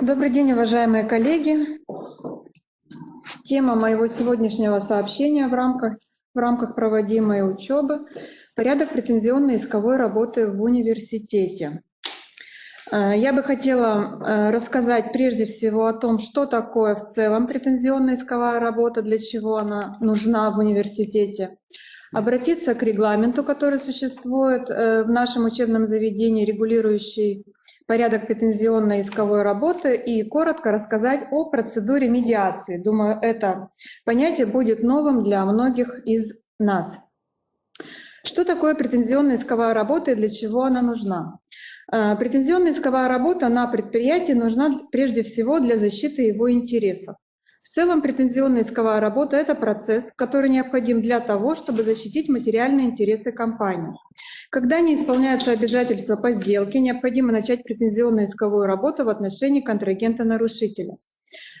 Добрый день, уважаемые коллеги. Тема моего сегодняшнего сообщения в рамках, в рамках проводимой учебы – порядок претензионной исковой работы в университете. Э, я бы хотела э, рассказать прежде всего о том, что такое в целом претензионная исковая работа, для чего она нужна в университете, обратиться к регламенту, который существует э, в нашем учебном заведении, регулирующий порядок претензионной исковой работы и коротко рассказать о процедуре медиации. Думаю, это понятие будет новым для многих из нас. Что такое претензионная исковая работа и для чего она нужна? Э, претензионная исковая работа на предприятии нужна прежде всего для защиты его интересов. Целом претензионная исковая работа — это процесс, который необходим для того, чтобы защитить материальные интересы компании. Когда не исполняются обязательства по сделке, необходимо начать претензионную исковую работу в отношении контрагента-нарушителя.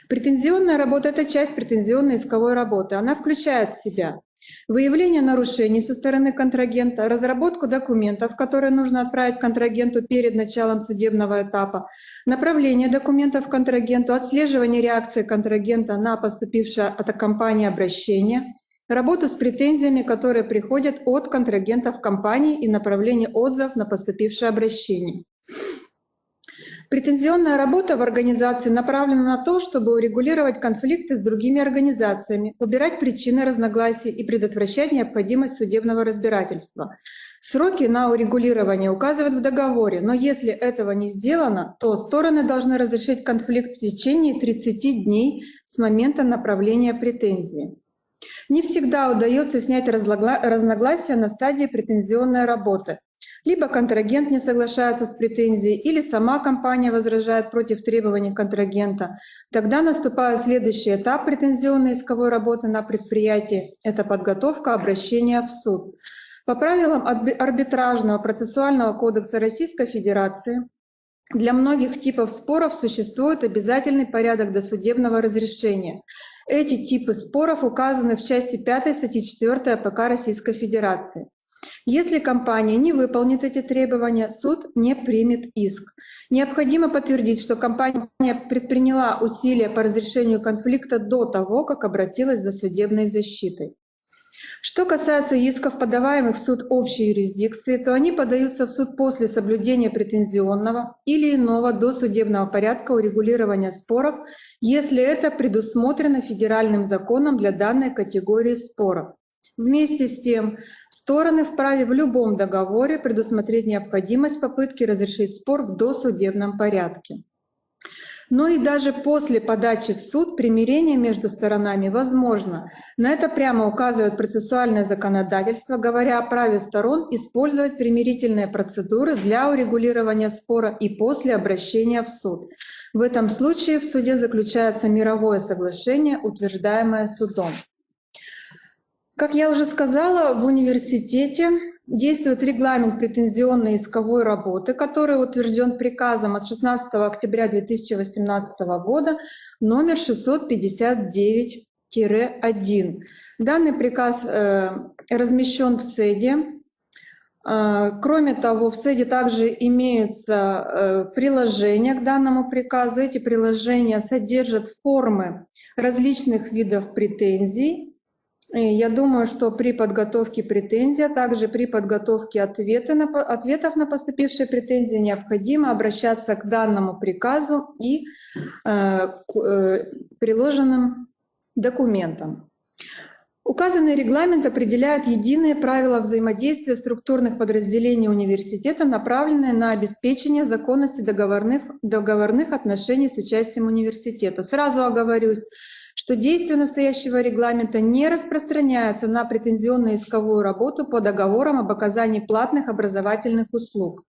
Претензионная работа — это часть претензионной исковой работы. Она включает в себя выявление нарушений со стороны контрагента, разработку документов, которые нужно отправить контрагенту перед началом судебного этапа, направление документов контрагенту, отслеживание реакции контрагента на поступившее от компании обращение — работу с претензиями, которые приходят от контрагентов компании и направление отзывов на поступившее обращение. Претензионная работа в организации направлена на то, чтобы урегулировать конфликты с другими организациями, убирать причины разногласий и предотвращать необходимость судебного разбирательства. Сроки на урегулирование указывают в договоре, но если этого не сделано, то стороны должны разрешить конфликт в течение 30 дней с момента направления претензии. Не всегда удается снять разногласия на стадии претензионной работы. Либо контрагент не соглашается с претензией, или сама компания возражает против требований контрагента. Тогда наступает следующий этап претензионной исковой работы на предприятии — это подготовка обращения в суд. По правилам арбитражного процессуального кодекса Российской Федерации для многих типов споров существует обязательный порядок досудебного разрешения. Эти типы споров указаны в части 5 статьи 4 АПК Российской Федерации. Если компания не выполнит эти требования, суд не примет иск. Необходимо подтвердить, что компания предприняла усилия по разрешению конфликта до того, как обратилась за судебной защитой. Что касается исков, подаваемых в суд общей юрисдикции, то они подаются в суд после соблюдения претензионного или иного досудебного порядка урегулирования споров, если это предусмотрено федеральным законом для данной категории споров. Вместе с тем, стороны вправе в любом договоре предусмотреть необходимость попытки разрешить спор в досудебном порядке. Но и даже после подачи в суд примирение между сторонами возможно. На это прямо указывает процессуальное законодательство, говоря о праве сторон использовать примирительные процедуры для урегулирования спора и после обращения в суд. В этом случае в суде заключается мировое соглашение, утверждаемое судом. Как я уже сказала, в университете действует регламент претензионной исковой работы, который утвержден приказом от 16 октября 2018 года номер 659-1. Данный приказ э, размещен в СЭДе. Э, кроме того, в СЭДе также имеются э, приложения к данному приказу. Эти приложения содержат формы различных видов претензий, я думаю, что при подготовке претензий, а также при подготовке ответа на, ответов на поступившие претензии необходимо обращаться к данному приказу и э, к э, приложенным документам. Указанный регламент определяет единые правила взаимодействия структурных подразделений университета, направленные на обеспечение законности договорных, договорных отношений с участием университета. Сразу оговорюсь, что действие настоящего регламента не распространяется на претензионно-исковую работу по договорам об оказании платных образовательных услуг.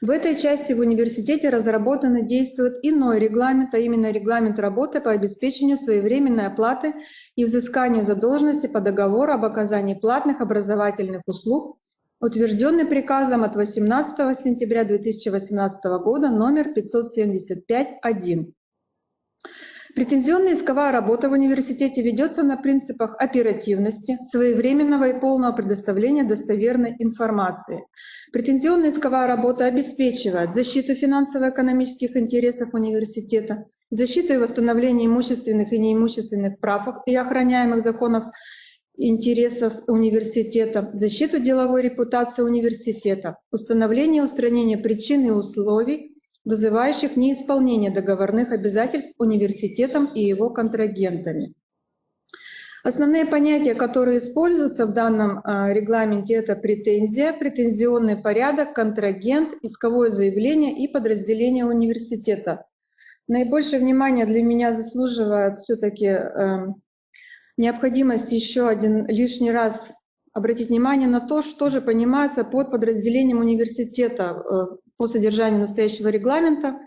В этой части в университете разработан и действует иной регламент, а именно регламент работы по обеспечению своевременной оплаты и взысканию задолженности по договору об оказании платных образовательных услуг, утвержденный приказом от 18 сентября 2018 года номер 575-1. Претензионная исковая работа в университете ведется на принципах оперативности, своевременного и полного предоставления достоверной информации. Претензионная исковая работа обеспечивает защиту финансово-экономических интересов университета, защиту и восстановление имущественных и неимущественных прав и охраняемых законов интересов университета, защиту деловой репутации университета, установление и устранение причин и условий, вызывающих неисполнение договорных обязательств университетом и его контрагентами. Основные понятия, которые используются в данном а, регламенте, это претензия, претензионный порядок, контрагент, исковое заявление и подразделение университета. Наибольшее внимание для меня заслуживает все-таки эм, необходимость еще один лишний раз обратить внимание на то, что же понимается под подразделением университета э, по содержанию настоящего регламента.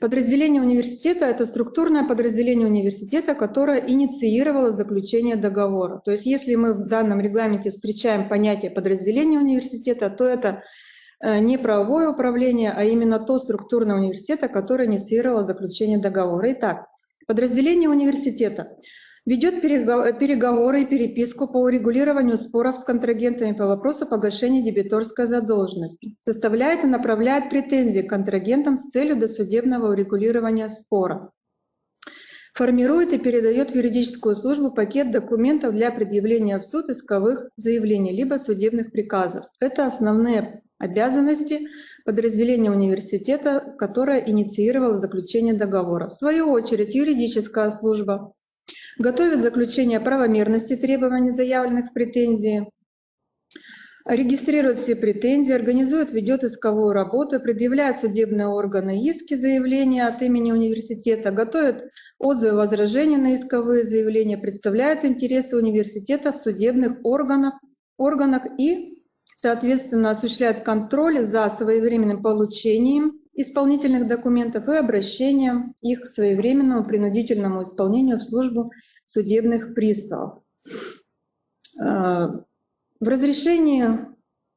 Подразделение университета — это структурное подразделение университета, которое инициировало заключение договора. То есть если мы в данном регламенте встречаем понятие подразделения университета, то это э, не правовое управление, а именно то структурное университета, которое инициировало заключение договора. Итак, подразделение университета ведет переговоры и переписку по урегулированию споров с контрагентами по вопросу погашения дебиторской задолженности, составляет и направляет претензии к контрагентам с целью досудебного урегулирования спора, формирует и передает в юридическую службу пакет документов для предъявления в суд исковых заявлений либо судебных приказов. Это основные обязанности подразделения университета, которое инициировало заключение договора. В свою очередь юридическая служба готовит заключение правомерности требований, заявленных в претензии, регистрирует все претензии, организует, ведет исковую работу, предъявляет судебные органы иски, заявления от имени университета, готовит отзывы, возражения на исковые заявления, представляет интересы университета в судебных органах, органах и, соответственно, осуществляет контроль за своевременным получением исполнительных документов и обращением их к своевременному принудительному исполнению в службу судебных приставов. Э, в разрешении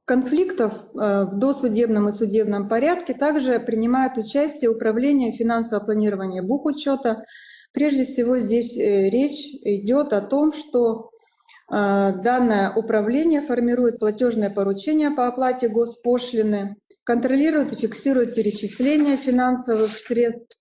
конфликтов э, в досудебном и судебном порядке также принимает участие Управление финансового планирования бухучета. Прежде всего здесь э, речь идет о том, что Данное управление формирует платежное поручение по оплате госпошлины, контролирует и фиксирует перечисление финансовых средств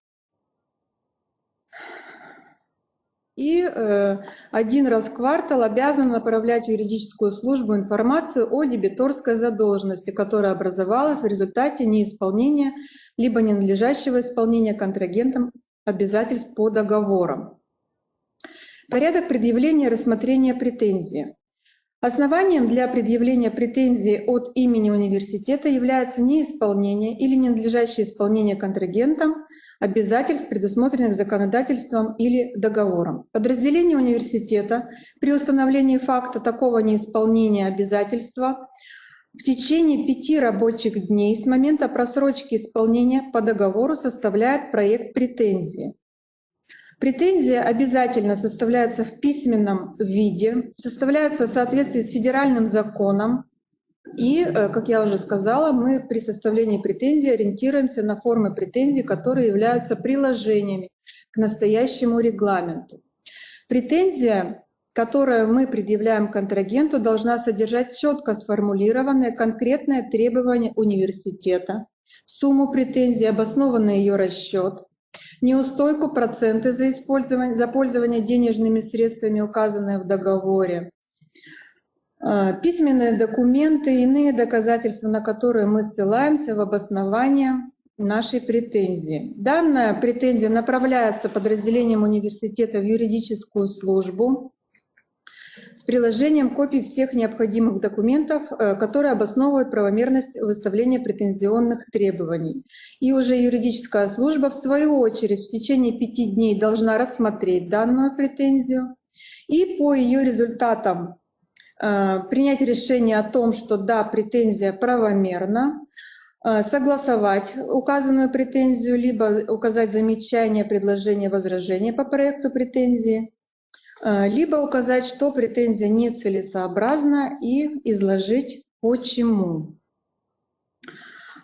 и э, один раз в квартал обязан направлять в юридическую службу информацию о дебиторской задолженности, которая образовалась в результате неисполнения либо ненадлежащего исполнения контрагентом обязательств по договорам. Порядок предъявления рассмотрения претензии. Основанием для предъявления претензии от имени университета является неисполнение или ненадлежащее исполнение контрагентом обязательств, предусмотренных законодательством или договором. Подразделение университета при установлении факта такого неисполнения обязательства в течение пяти рабочих дней с момента просрочки исполнения по договору составляет проект претензии. Претензия обязательно составляется в письменном виде, составляется в соответствии с федеральным законом, и, э, как я уже сказала, мы при составлении претензий ориентируемся на формы претензий, которые являются приложениями к настоящему регламенту. Претензия, которую мы предъявляем контрагенту, должна содержать четко сформулированные конкретные требования университета, сумму претензии, обоснованный ее расчет, неустойку, проценты за, использование, за пользование денежными средствами, указанные в договоре, а, письменные документы, иные доказательства, на которые мы ссылаемся в обоснование нашей претензии. Данная претензия направляется подразделением университета в юридическую службу с приложением копий всех необходимых документов, э, которые обосновывают правомерность выставления претензионных требований. И уже юридическая служба, в свою очередь, в течение пяти дней должна рассмотреть данную претензию и по ее результатам Э, принять решение о том, что да, претензия правомерна, э, согласовать указанную претензию, либо указать замечание, предложение, возражение по проекту претензии, либо указать, что претензия нецелесообразна и изложить почему.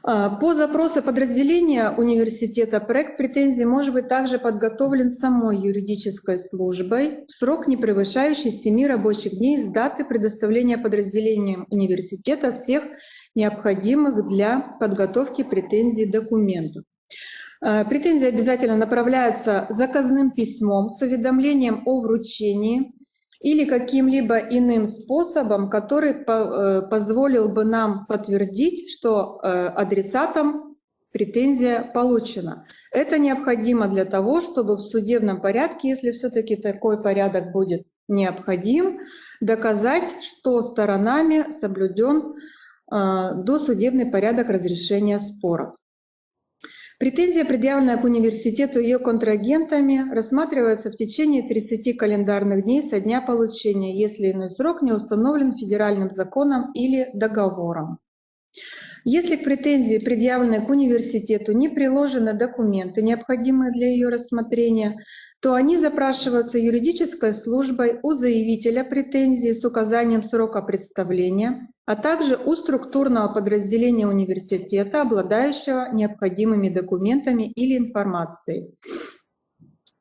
А, по запросу подразделения университета проект претензий может быть также подготовлен самой юридической службой в срок, не превышающий 7 рабочих дней с даты предоставления подразделением университета всех необходимых для подготовки претензий документов. А, претензии обязательно направляются заказным письмом с уведомлением о вручении или каким-либо иным способом, который э, позволил бы нам подтвердить, что э, адресатом претензия получена. Это необходимо для того, чтобы в судебном порядке, если все-таки такой порядок будет необходим, доказать, что сторонами соблюден э, досудебный порядок разрешения споров. Претензия, предъявленная к университету ее контрагентами, рассматривается в течение 30 календарных дней со дня получения, если иной срок не установлен федеральным законом или договором. Если к претензии, предъявленной к университету, не приложены документы, необходимые для ее рассмотрения, то они запрашиваются юридической службой у заявителя претензии с указанием срока представления, а также у структурного подразделения университета, обладающего необходимыми документами или информацией.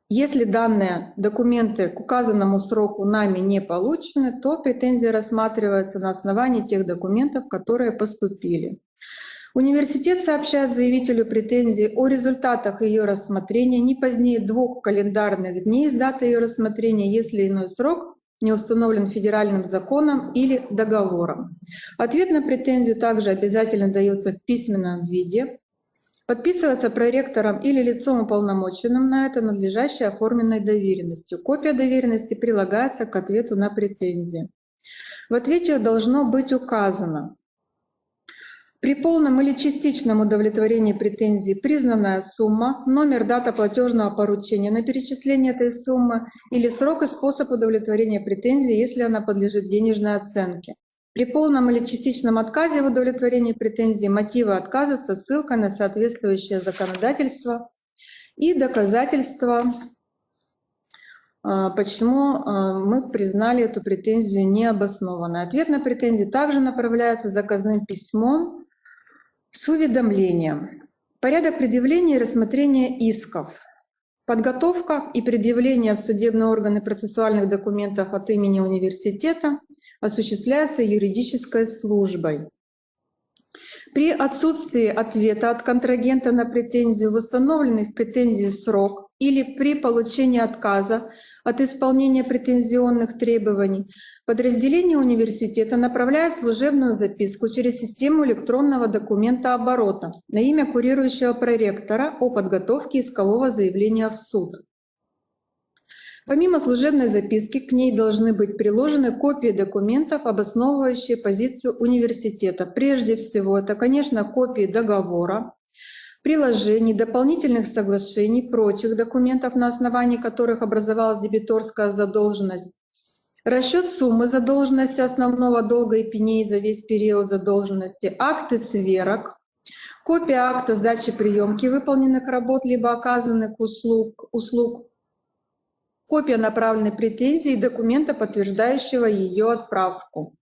Если данные документы к указанному сроку нами не получены, то претензия рассматривается на основании тех документов, которые поступили. Университет сообщает заявителю претензии о результатах ее рассмотрения не позднее двух календарных дней с даты ее рассмотрения, если иной срок не установлен федеральным законом или договором. Ответ на претензию также обязательно дается в письменном виде, подписывается проректором или лицом уполномоченным на это надлежащей оформленной доверенностью. Копия доверенности прилагается к ответу на претензии. В ответе должно быть указано, при полном или частичном удовлетворении претензий признанная сумма, номер, дата платежного поручения на перечисление этой суммы или срок и способ удовлетворения претензий, если она подлежит денежной оценке. При полном или частичном отказе в удовлетворении претензий мотивы отказа со ссылкой на соответствующее законодательство и доказательства, а, почему а, мы признали эту претензию необоснованной. Ответ на претензию также направляется заказным письмом с уведомлением. Порядок предъявления и рассмотрения исков. Подготовка и предъявление в судебные органы процессуальных документов от имени университета осуществляется юридической службой. При отсутствии ответа от контрагента на претензию, восстановленный в претензии срок или при получении отказа от исполнения претензионных требований, подразделение университета направляет служебную записку через систему электронного документа оборота на имя курирующего проректора о подготовке искового заявления в суд. Помимо служебной записки, к ней должны быть приложены копии документов, обосновывающие позицию университета. Прежде всего, это, конечно, копии договора, приложений, дополнительных соглашений, прочих документов, на основании которых образовалась дебиторская задолженность, расчет суммы задолженности основного долга и пеней за весь период задолженности, акты сверок, копия акта сдачи приемки выполненных работ либо оказанных услуг, услуг. Копия направленной претензии и документа, подтверждающего ее отправку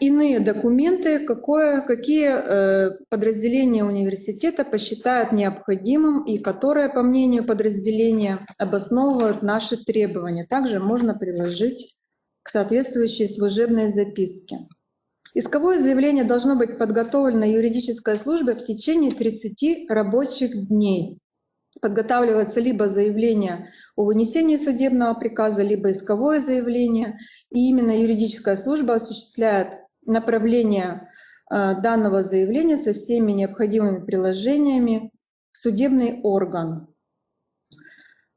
иные документы, какое, какие э, подразделения университета посчитают необходимым и которые, по мнению подразделения, обосновывают наши требования. Также можно приложить к соответствующей служебной записке. Исковое заявление должно быть подготовлено юридической службой в течение 30 рабочих дней подготавливается либо заявление о вынесении судебного приказа, либо исковое заявление, и именно юридическая служба осуществляет направление э, данного заявления со всеми необходимыми приложениями в судебный орган.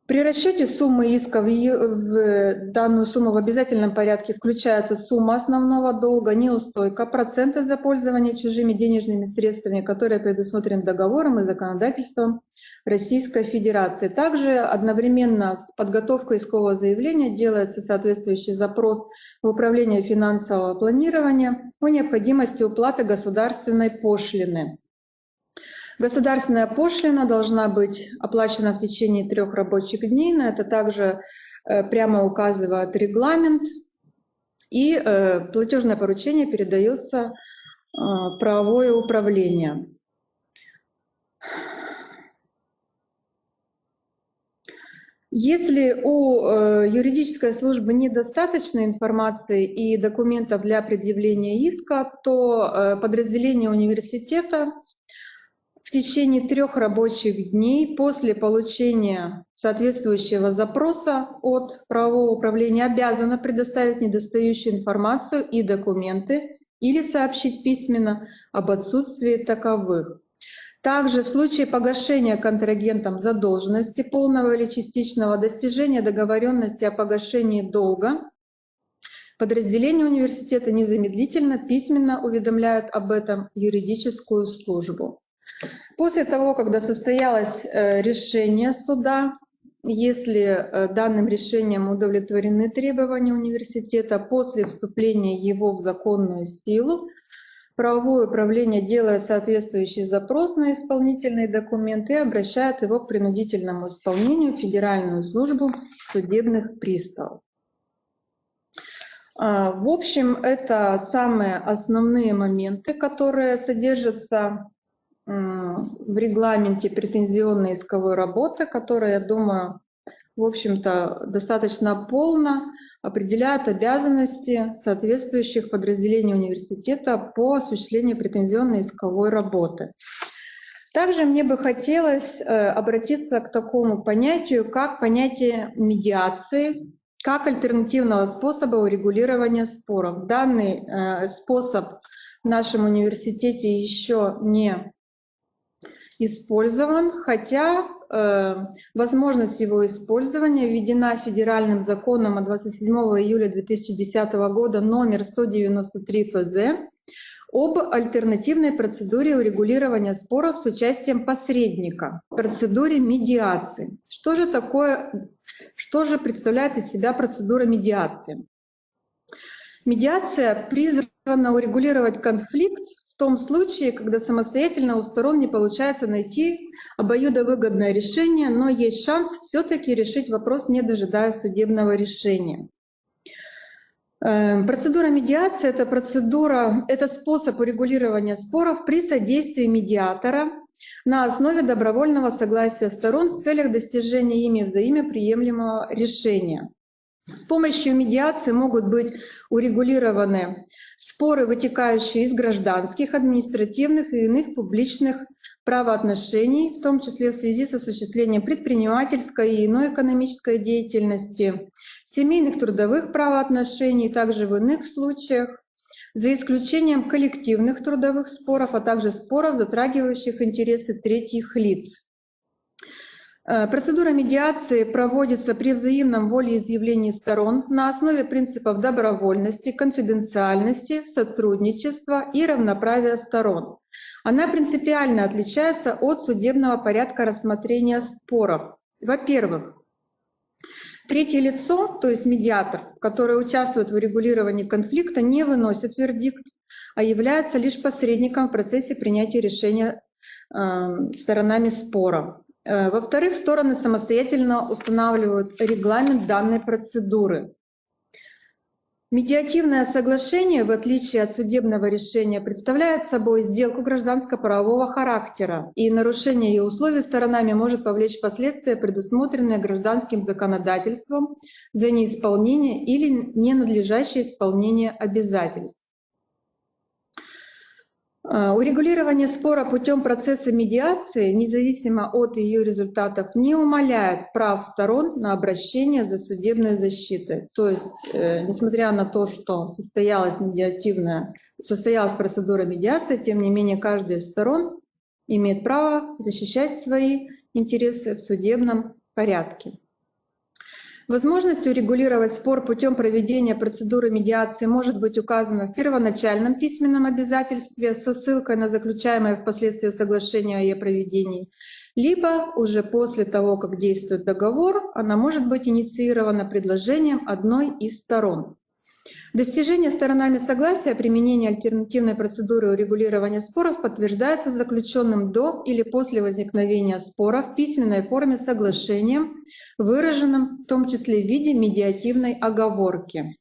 При расчете суммы иска в данную сумму в обязательном порядке включается сумма основного долга, неустойка, проценты за пользование чужими денежными средствами, которые предусмотрены договором и законодательством Российской Федерации. Также одновременно с подготовкой искового заявления делается соответствующий запрос в Управление финансового планирования о необходимости уплаты государственной пошлины. Государственная пошлина должна быть оплачена в течение трех рабочих дней, на это также э, прямо указывает регламент, и э, платежное поручение передается правовое управление. Если у э, юридической службы недостаточно информации и документов для предъявления иска, то э, подразделение университета в течение трех рабочих дней после получения соответствующего запроса от правового управления обязано предоставить недостающую информацию и документы или сообщить письменно об отсутствии таковых. Также в случае погашения контрагентом задолженности полного или частичного достижения договоренности о погашении долга, подразделение университета незамедлительно письменно уведомляют об этом юридическую службу. После того, когда состоялось э, решение суда, если э, данным решением удовлетворены требования университета, после вступления его в законную силу, правовое управление делает соответствующий запрос на исполнительный документ и обращает его к принудительному исполнению в Федеральную службу судебных приставов. А, в общем, это самые основные моменты, которые содержатся в регламенте претензионной исковой работы, которая, я думаю, в общем-то, достаточно полно определяет обязанности соответствующих подразделений университета по осуществлению претензионной исковой работы. Также мне бы хотелось э, обратиться к такому понятию, как понятие медиации, как альтернативного способа урегулирования споров. Данный э, способ в нашем университете еще не использован, хотя возможность его использования введена федеральным законом от 27 июля 2010 года номер 193 ФЗ об альтернативной процедуре урегулирования споров с участием посредника, процедуре медиации. Что же такое, что же представляет из себя процедура медиации? Медиация призвана урегулировать конфликт том случае, когда самостоятельно у сторон не получается найти обоюдовыгодное решение, но есть шанс все-таки решить вопрос, не дожидаясь судебного решения. Эм, процедура медиации — это процедура, это способ урегулирования споров при содействии медиатора на основе добровольного согласия сторон в целях достижения ими взаимоприемлемого решения. С помощью медиации могут быть урегулированы споры, вытекающие из гражданских, административных и иных публичных правоотношений, в том числе в связи с осуществлением предпринимательской и иной экономической деятельности, семейных трудовых правоотношений, также в иных случаях, за исключением коллективных трудовых споров, а также споров, затрагивающих интересы третьих лиц. Э, процедура медиации проводится при взаимном волеизъявлении сторон на основе принципов добровольности, конфиденциальности, сотрудничества и равноправия сторон. Она принципиально отличается от судебного порядка рассмотрения споров. Во-первых, третье лицо, то есть медиатор, который участвует в урегулировании конфликта, не выносит вердикт, а является лишь посредником в процессе принятия решения э, сторонами спора. Э, во-вторых, стороны самостоятельно устанавливают регламент данной процедуры. Медиативное соглашение, в отличие от судебного решения, представляет собой сделку гражданско-правового характера, и нарушение ее условий сторонами может повлечь последствия, предусмотренные гражданским законодательством за неисполнение или ненадлежащее исполнение обязательств. А, урегулирование спора путем процесса медиации, независимо от ее результатов, не умаляет прав сторон на обращение за судебной защитой. То есть, э, несмотря на то, что состоялась медиативная, состоялась процедура медиации, тем не менее каждая из сторон имеет право защищать свои интересы в судебном порядке. Возможность урегулировать спор путем проведения процедуры медиации может быть указана в первоначальном письменном обязательстве со ссылкой на заключаемое впоследствии соглашение о ее проведении, либо уже после того, как действует договор, она может быть инициирована предложением одной из сторон. Достижение сторонами согласия о применении альтернативной процедуры урегулирования споров подтверждается заключенным до или после возникновения спора в письменной форме соглашением, выраженным в том числе в виде медиативной оговорки.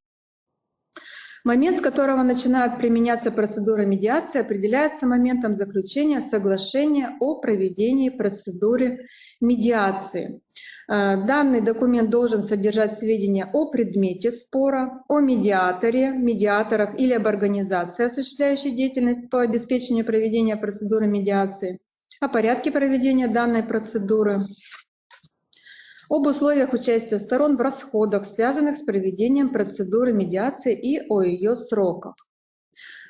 Момент, с которого начинает применяться процедура медиации, определяется моментом заключения соглашения о проведении процедуры медиации. Э, данный документ должен содержать сведения о предмете спора, о медиаторе, медиаторах или об организации, осуществляющей деятельность по обеспечению проведения процедуры медиации, о порядке проведения данной процедуры, об условиях участия сторон в расходах, связанных с проведением процедуры медиации и о ее сроках.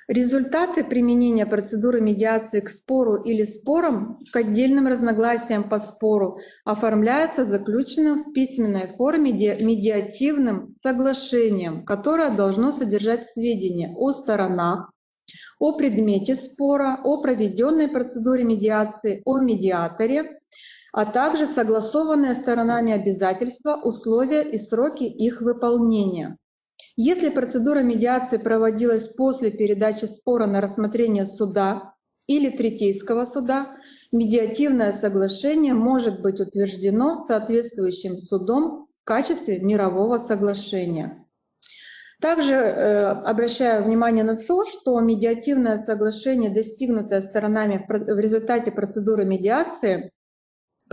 Результаты применения процедуры медиации к спору или спорам к отдельным разногласиям по спору оформляются заключенным в письменной форме медиативным соглашением, которое должно содержать сведения о сторонах, о предмете спора, о проведенной процедуре медиации, о медиаторе, а также согласованные сторонами обязательства, условия и сроки их выполнения. Если процедура медиации проводилась после передачи спора на рассмотрение суда или третейского суда, медиативное соглашение может быть утверждено соответствующим судом в качестве мирового соглашения. Также э, обращаю внимание на то, что медиативное соглашение, достигнутое сторонами в результате процедуры медиации,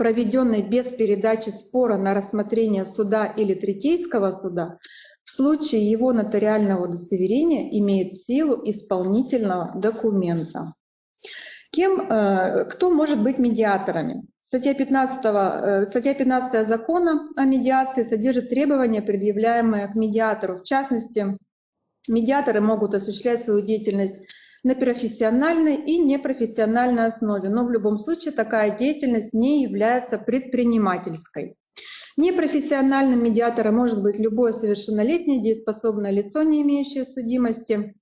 проведенной без передачи спора на рассмотрение суда или третейского суда, в случае его нотариального удостоверения имеет силу исполнительного документа. Кем, э, кто может быть медиаторами? Статья 15, э, статья 15 закона о медиации содержит требования, предъявляемые к медиатору. В частности, медиаторы могут осуществлять свою деятельность на профессиональной и непрофессиональной основе, но в любом случае такая деятельность не является предпринимательской. Непрофессиональным медиатором может быть любое совершеннолетнее дееспособное лицо, не имеющее судимости.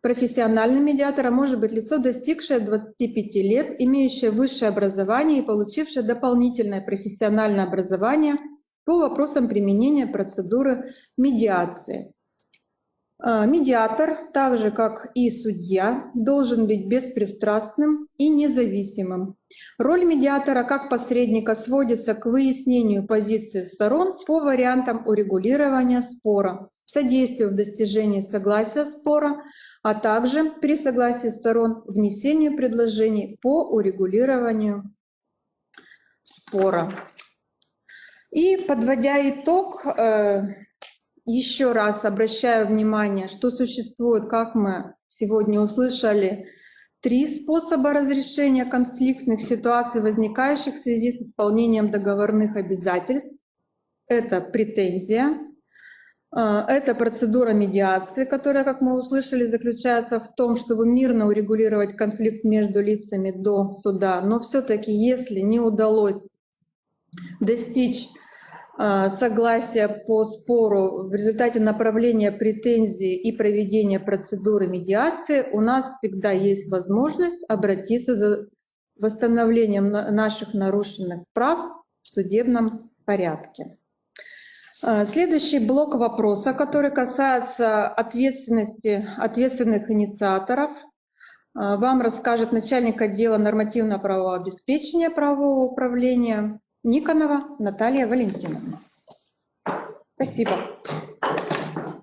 Профессиональным медиатором может быть лицо, достигшее 25 лет, имеющее высшее образование и получившее дополнительное профессиональное образование по вопросам применения процедуры медиации. А, медиатор, так же как и судья, должен быть беспристрастным и независимым. Роль медиатора как посредника сводится к выяснению позиции сторон по вариантам урегулирования спора, содействию в достижении согласия спора, а также при согласии сторон внесению предложений по урегулированию спора. И подводя итог, э, еще раз обращаю внимание, что существует, как мы сегодня услышали, три способа разрешения конфликтных ситуаций, возникающих в связи с исполнением договорных обязательств. Это претензия, а, это процедура медиации, которая, как мы услышали, заключается в том, чтобы мирно урегулировать конфликт между лицами до суда. Но все-таки, если не удалось достичь согласия по спору в результате направления претензий и проведения процедуры медиации, у нас всегда есть возможность обратиться за восстановлением наших нарушенных прав в судебном порядке. А, следующий блок вопроса, который касается ответственности ответственных инициаторов, а, вам расскажет начальник отдела нормативно-правового обеспечения правового управления Никонова Наталья Валентиновна. Спасибо.